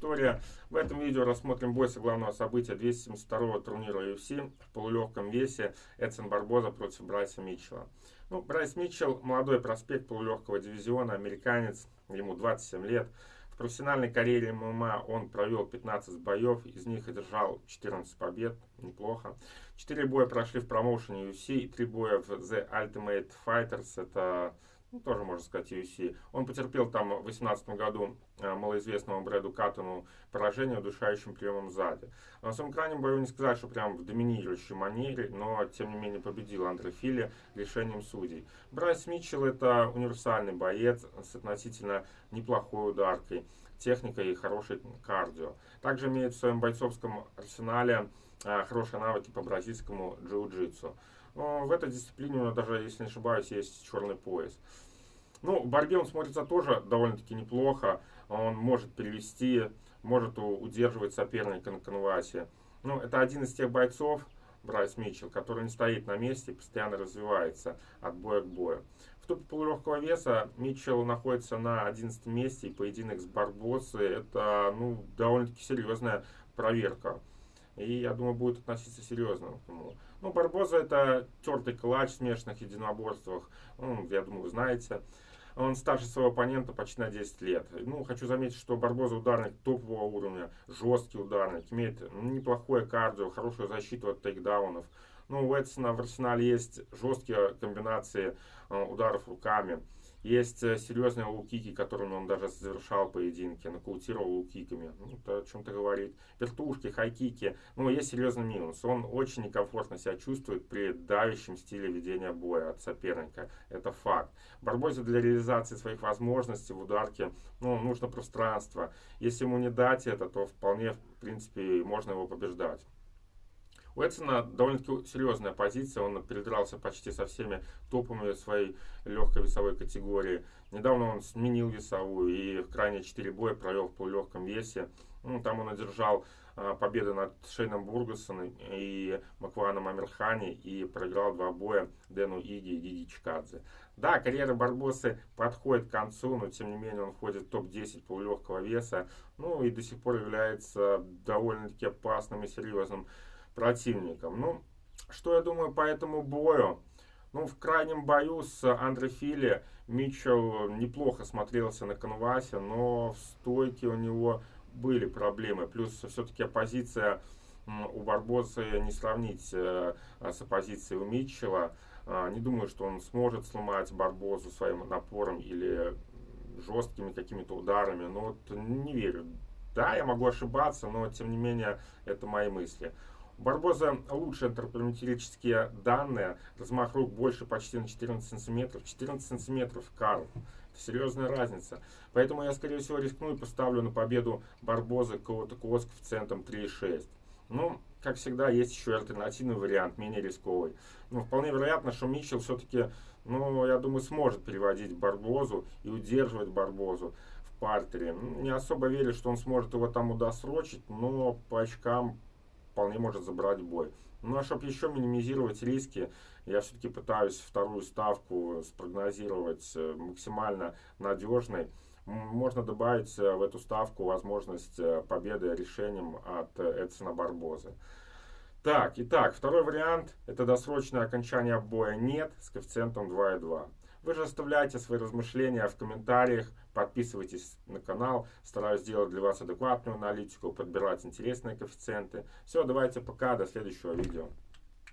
Виктория. В этом видео рассмотрим бой со главного события 272-го турнира UFC в полулегком весе Эдсон Барбоза против Брайса Митчелла. Ну, Брайс Митчелл, молодой проспект полулегкого дивизиона, американец, ему 27 лет. В профессиональной карьере ММА он провел 15 боев, из них одержал 14 побед, неплохо. 4 боя прошли в промоушене UFC и 3 боя в The Ultimate Fighters, это ну, тоже можно сказать UFC. Он потерпел там в 2018 году э, малоизвестному Брэду Каттону поражение удушающим приемом сзади. На своем крайнем бою не сказать, что прям в доминирующей манере, но тем не менее победил Андре Филли решением судей. Брайс Митчелл это универсальный боец с относительно неплохой ударкой, техникой и хорошей кардио. Также имеет в своем бойцовском арсенале э, хорошие навыки по бразильскому джиу-джитсу. В этой дисциплине у него даже, если не ошибаюсь, есть черный пояс. Ну, в борьбе он смотрится тоже довольно-таки неплохо. Он может перевести, может удерживать соперника на конвасе. Ну, это один из тех бойцов, Брайс Митчелл, который не стоит на месте постоянно развивается от боя к бою. В топе полулегкого веса Митчелл находится на 11 месте, и поединок с Барбоссой это ну, довольно-таки серьезная проверка. И я думаю, будет относиться серьезно к нему. Ну, Барбоза это тертый калач в смешанных единоборствах. Ну, я думаю, вы знаете. Он старше своего оппонента почти на 10 лет. Ну, хочу заметить, что Барбоза ударник топового уровня, жесткий ударник, имеет ну, неплохое кардио, хорошую защиту от тейкдаунов. Ну, у Эдсона в арсенале есть жесткие комбинации э, ударов руками. Есть э, серьезные лукики, которыми он даже завершал поединки, нокаутировал лукиками. Ну, это о чем-то говорит. Вертушки, хайкики. Ну, есть серьезный минус. Он очень некомфортно себя чувствует при давящем стиле ведения боя от соперника. Это факт. Барбозе для реализации своих возможностей в ударке ну, нужно пространство. Если ему не дать это, то вполне, в принципе, можно его побеждать. У Эдсона довольно-таки серьезная позиция, он передрался почти со всеми топами своей легкой весовой категории. Недавно он сменил весовую и в крайние 4 боя провел в полулегком весе. Ну, там он одержал а, победы над Шейном Бургасоном и Макваном Амирхани и проиграл два боя Дэну Иги и Гиги Чикадзе. Да, карьера Барбосы подходит к концу, но тем не менее он входит в топ-10 полулегкого веса. Ну и до сих пор является довольно-таки опасным и серьезным противником. Ну, что я думаю по этому бою? Ну, в крайнем бою с Андре Фили Митчелл неплохо смотрелся на канвасе, но в стойке у него были проблемы. Плюс все-таки оппозиция у Барбоса не сравнить э, с оппозицией у Митчелла. А, не думаю, что он сможет сломать Барбозу своим напором или жесткими какими-то ударами. Но вот не верю. Да, я могу ошибаться, но тем не менее это мои мысли. Барбоза лучше антропометрические данные. Размах рук больше почти на 14 сантиметров. 14 сантиметров, Карл. Это серьезная разница. Поэтому я, скорее всего, рискну и поставлю на победу Барбоза кого-то с коэффициентом 3,6. Ну, как всегда, есть еще альтернативный вариант, менее рисковый. Но вполне вероятно, что Митчелл все-таки, ну, я думаю, сможет переводить Барбозу и удерживать Барбозу в партере. Не особо верю, что он сможет его там удосрочить, но по очкам вполне может забрать бой. Ну а чтобы еще минимизировать риски, я все-таки пытаюсь вторую ставку спрогнозировать э, максимально надежной. Можно добавить э, в эту ставку возможность э, победы решением от Эдсона Барбозы. Так, итак, второй вариант – это досрочное окончание боя «нет» с коэффициентом 2,2. Вы же оставляйте свои размышления в комментариях, подписывайтесь на канал, стараюсь сделать для вас адекватную аналитику, подбирать интересные коэффициенты. Все, давайте пока, до следующего видео.